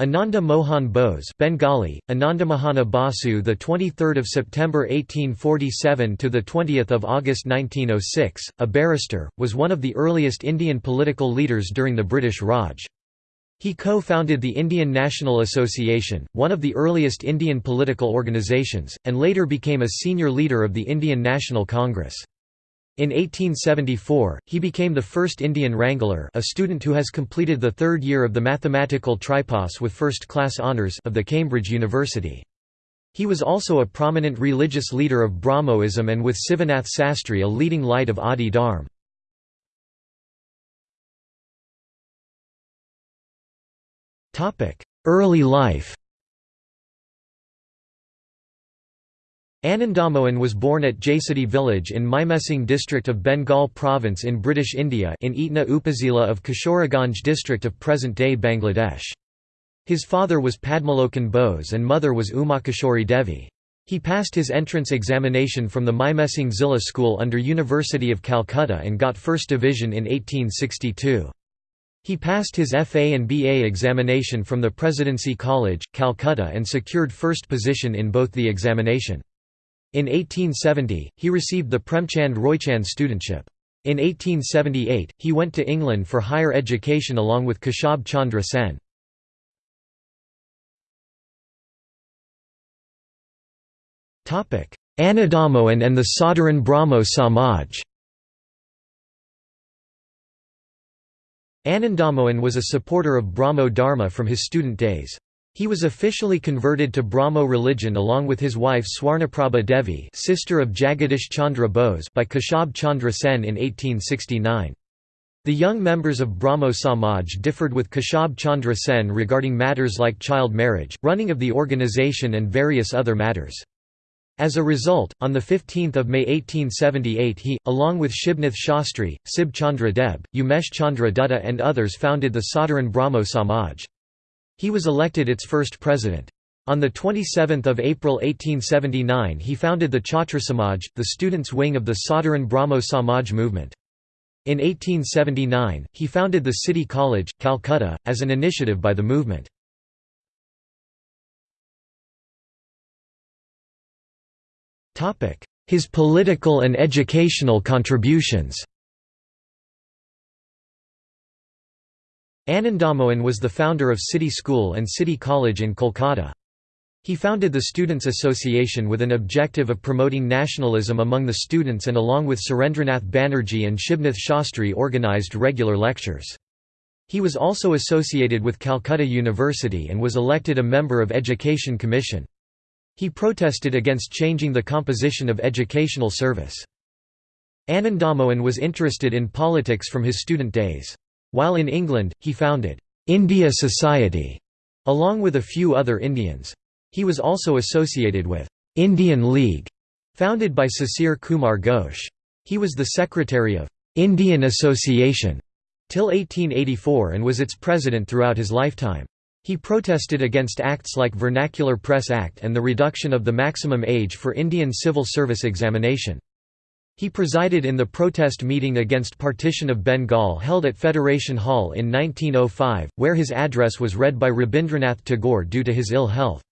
Ananda Mohan Bose Bengali Anandamahana Basu the 23rd of September 1847 to the 20th of August 1906 a barrister was one of the earliest Indian political leaders during the British Raj. He co-founded the Indian National Association one of the earliest Indian political organisations and later became a senior leader of the Indian National Congress in 1874, he became the first Indian Wrangler a student who has completed the third year of the mathematical tripos with first-class honours of the Cambridge University. He was also a prominent religious leader of Brahmoism and with Sivanath Sastry a leading light of Adi Dharm. Early life Anandamohan was born at Jaisati village in Mymensingh district of Bengal province in British India in Itna Upazila of Kishoreganj district of present-day Bangladesh. His father was Padmalochan Bose and mother was Umakishori Devi. He passed his entrance examination from the Mymensingh Zilla School under University of Calcutta and got first division in 1862. He passed his FA and BA examination from the Presidency College, Calcutta and secured first position in both the examination. In 1870, he received the Premchand Roychand studentship. In 1878, he went to England for higher education along with Keshab Chandra Sen. Anandamohan and the Sadharan Brahmo Samaj Anandamohan was a supporter of Brahmo Dharma from his student days. He was officially converted to Brahmo religion along with his wife Swarnaprabha Devi sister of Jagadish Chandra Bose by Keshab Chandra Sen in 1869. The young members of Brahmo Samaj differed with Keshab Chandra Sen regarding matters like child marriage, running of the organization and various other matters. As a result, on 15 May 1878 he, along with Shibnath Shastri, Sib Chandra Deb, Umesh Chandra Dutta and others founded the Sadharan Brahmo Samaj. He was elected its first president. On 27 April 1879 he founded the Chhatra Samaj, the students' wing of the Sadharan Brahmo Samaj movement. In 1879, he founded the City College, Calcutta, as an initiative by the movement. His political and educational contributions Anandamohan was the founder of City School and City College in Kolkata. He founded the Students' Association with an objective of promoting nationalism among the students and along with Surendranath Banerjee and Shibnath Shastri organized regular lectures. He was also associated with Calcutta University and was elected a member of Education Commission. He protested against changing the composition of educational service. Anandamohan was interested in politics from his student days. While in England, he founded India Society along with a few other Indians. He was also associated with Indian League, founded by Sisir Kumar Ghosh. He was the secretary of Indian Association till 1884 and was its president throughout his lifetime. He protested against acts like Vernacular Press Act and the reduction of the maximum age for Indian civil service examination. He presided in the protest meeting against partition of Bengal held at Federation Hall in 1905, where his address was read by Rabindranath Tagore due to his ill health.